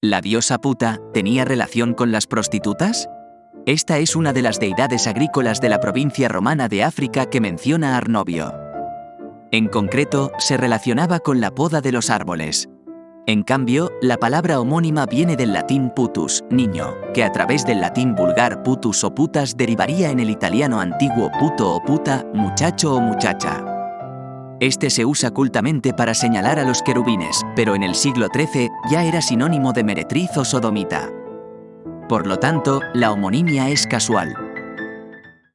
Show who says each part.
Speaker 1: ¿La diosa puta tenía relación con las prostitutas? Esta es una de las deidades agrícolas de la provincia romana de África que menciona Arnovio. En concreto, se relacionaba con la poda de los árboles. En cambio, la palabra homónima viene del latín putus, niño, que a través del latín vulgar putus o putas derivaría en el italiano antiguo puto o puta, muchacho o muchacha. Este se usa cultamente para señalar a los querubines, pero en el siglo XIII ya era sinónimo de meretriz o sodomita. Por lo tanto, la homonimia es casual,